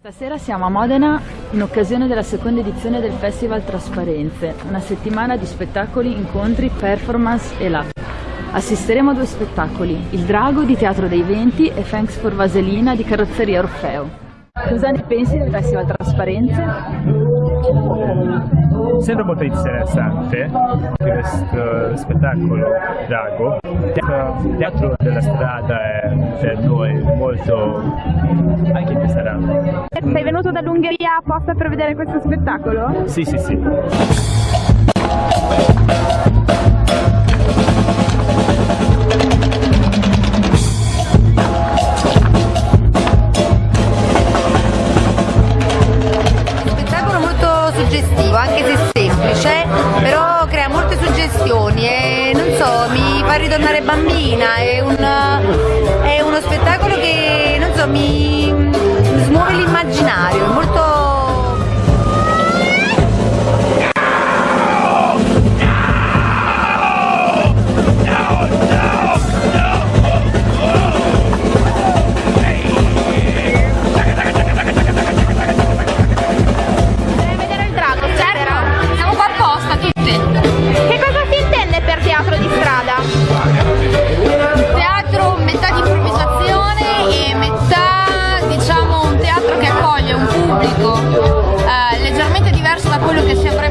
Stasera siamo a Modena in occasione della seconda edizione del Festival Trasparenze, una settimana di spettacoli, incontri, performance e là. Assisteremo a due spettacoli, Il Drago di Teatro dei Venti e Thanks for Vaselina di Carrozzeria Orfeo. Cosa ne pensi del Festival Trasparenze? Sembra molto interessante questo spettacolo Drago. Il teatro della strada è per noi molto anche interessante. Sei venuto dall'Ungheria apposta per vedere questo spettacolo? Sì, sì, sì. Che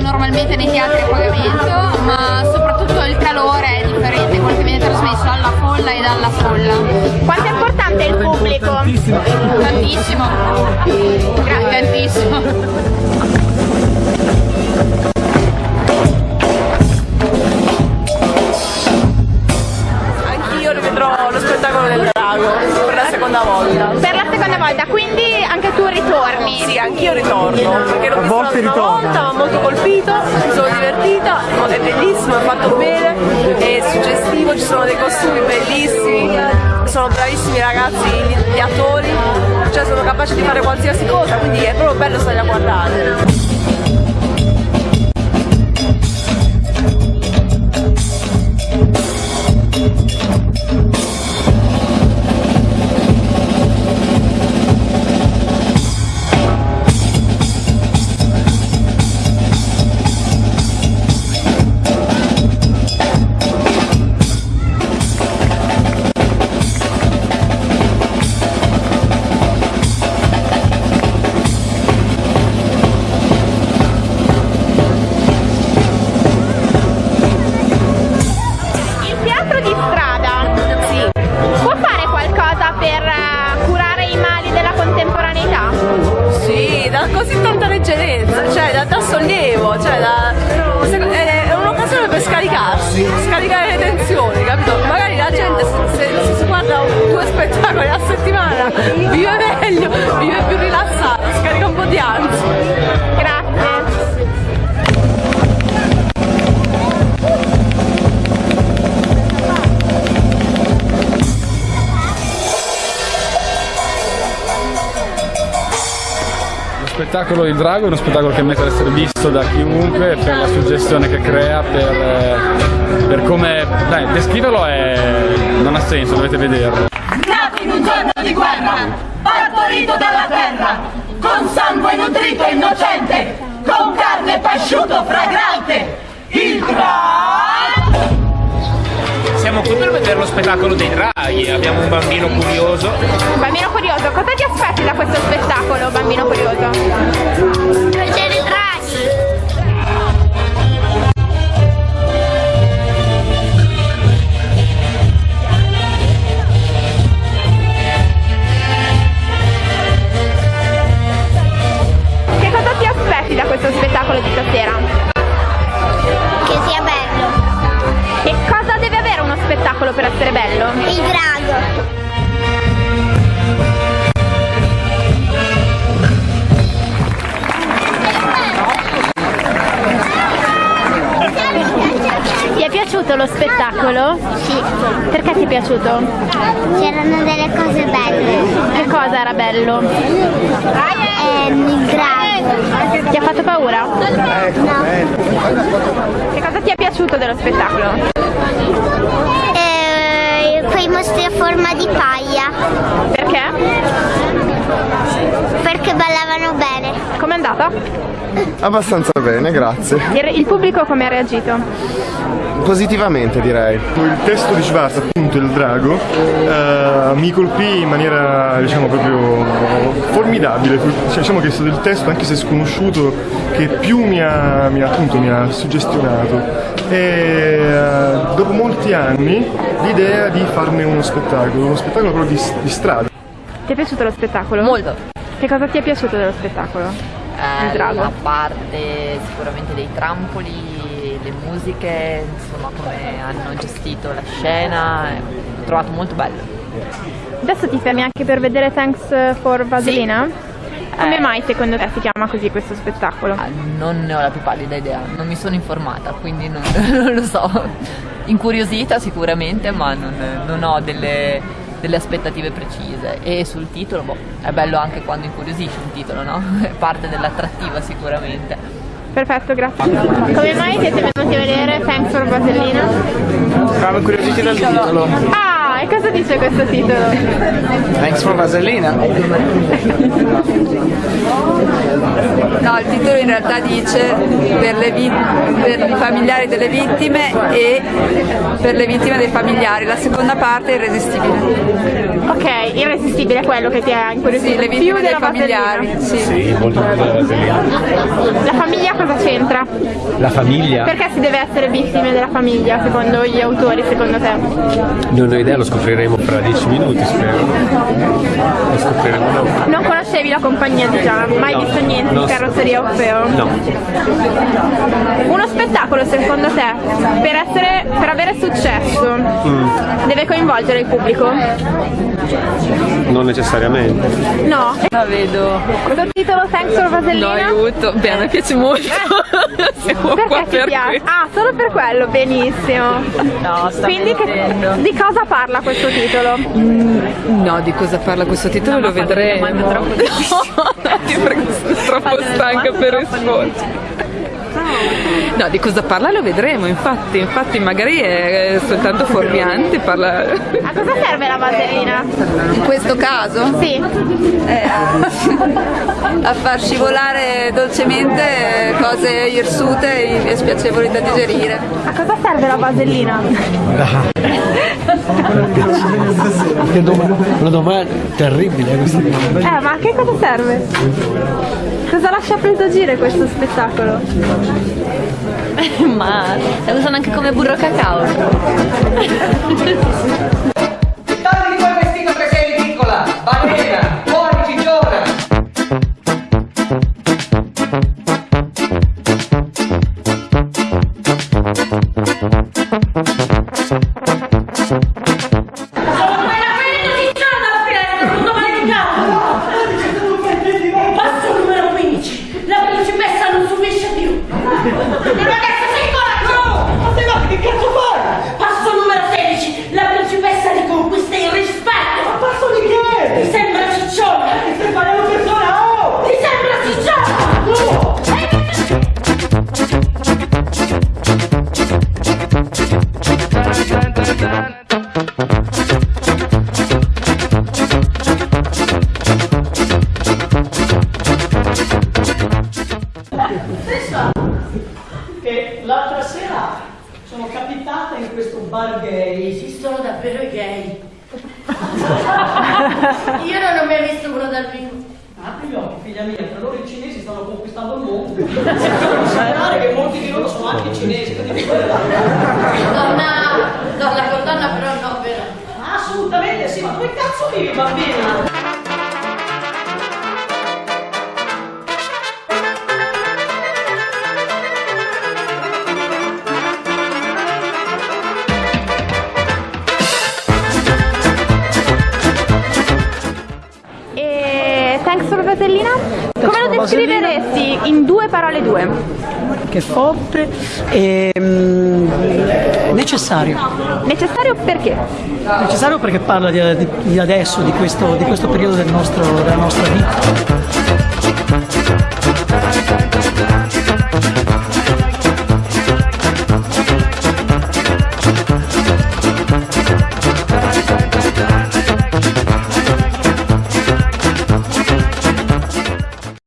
avrebbe normalmente nei teatri a pagamento ma soprattutto il calore è differente quello che viene trasmesso alla folla e dalla folla Quanto è importante il pubblico? tantissimo Gra- tantissimo Anch'io rivedrò lo spettacolo del drago per la seconda volta. Per la seconda volta, quindi anche tu ritorni. Sì, anch'io ritorno, visto volte l'altra fatto bene, è suggestivo, ci sono dei costumi bellissimi, sono bravissimi ragazzi, gli attori, cioè sono capaci di fare qualsiasi cosa, quindi è proprio bello stare a guardare. Tensioni, capito? Magari la gente se si guarda due spettacoli a settimana vive meglio, vive più rilassata, scarica un po' di ansia. Spettacolo Il Drago è uno spettacolo che merita di essere visto da chiunque per la suggestione che crea, per, eh, per come... Dai, descriverlo è... non ha senso, dovete vederlo. nato in un giorno di guerra, partorito dalla terra, con sangue nutrito e innocente, con carne pasciuto fragrante, il drago! Siamo qui per vedere lo spettacolo dei draghi, abbiamo un bambino curioso. Bambino curioso, cosa ti aspetti da questo spettacolo, bambino curioso? Spettacolo per essere bello? Il drago. Ti è piaciuto lo spettacolo? Sì. Perché ti è piaciuto? C'erano delle cose belle. Che cosa era bello? Ehm, il drago. Ti ha fatto paura? No. Che cosa ti è piaciuto dello spettacolo? Eh, quei mostri a forma di paglia. Perché? Perché ballavano bene. Com'è andata? Abbastanza bene, grazie. Il, il pubblico come ha reagito? Positivamente direi. Il testo di Schwarz, appunto il drago, eh, mi colpì in maniera diciamo proprio formidabile. Cioè, diciamo che è stato il testo, anche se sconosciuto, che più mi ha, mi ha, appunto, mi ha suggestionato. E eh, dopo molti anni l'idea di farne uno spettacolo, uno spettacolo proprio di, di strada. Ti è piaciuto lo spettacolo? Molto. Che cosa ti è piaciuto dello spettacolo? Eh? La parte sicuramente dei trampoli, le musiche, insomma come hanno gestito la scena, l'ho trovato molto bello. Adesso ti fermi anche per vedere Thanks for Vaselina? Come Eh. mai secondo te si chiama così questo spettacolo? Ah, Non ne ho la più pallida idea, non mi sono informata, quindi non, non lo so. Incuriosita sicuramente, ma non, non ho delle, delle aspettative precise. E sul titolo, boh, è bello anche quando incuriosisce un titolo, no? È parte dell'attrattiva sicuramente. Perfetto, grazie. Come mai siete venuti a vedere Thanks for Vaselina? Eravamo incuriositi dal titolo. Ah, e cosa dice questo titolo? Thanks for Vaselina. Il titolo in realtà dice per, per i familiari delle vittime e per le vittime dei familiari. La seconda parte è irresistibile. Ok, irresistibile è quello che ti ha incuriosito Sì, le più vittime dei della familiari. Vaselina. Sì. molto più della vaselina. La famiglia cosa c'entra? La famiglia? Perché si deve essere vittime della famiglia secondo gli autori, secondo te? Non ho idea, lo scopriremo fra dieci minuti, spero. Lo scopriremo dopo. Non conoscevi la compagnia di Gian, mai No, visto niente di Carrozzeria Orfeo? No. Uno spettacolo secondo te, per, essere, per avere successo, Mm, deve coinvolgere il pubblico? non necessariamente. No? La vedo. Questo titolo Thanks for No, Vasellina? aiuto. Beh, a me piace molto. Siamo qua Perché ti per piace? Ah, solo per quello, benissimo. No, sta Quindi che- di cosa parla questo titolo? No, di cosa parla questo titolo lo vedremo. No, ti prego, sono troppo stanca per rispondere. No, di cosa parla lo vedremo, infatti, infatti magari è soltanto fuorviante, parla... A cosa serve la vasellina? In questo caso? Sì. Eh, a far scivolare dolcemente cose irsute e spiacevoli da digerire. A cosa serve la vasellina? Che domanda, una domanda terribile questa domanda. Eh, ma a che cosa serve? Cosa lascia presagire questo spettacolo? Ma la usano anche come burro cacao. Tagli quel vestito che sei ridicola! Balena! Fuori cigiona! Passo che l'altra sera sono capitata in questo bar gay. Esistono davvero i gay. Io non ho mai visto uno dal vivo. Apri gli occhi, figlia mia, per loro i cinesi stanno conquistando il mondo. Considerare che molti di loro sono anche cinesi. quindi- Donna, donna con donna però no, vero? Assolutamente sì, ma dove cazzo vivi bambina? Vasellina? Come lo descriveresti in due parole due? Che forte e mm, necessario. Necessario perché? Necessario perché parla di, di- di adesso, di questo, di questo periodo del nostro- della nostra vita.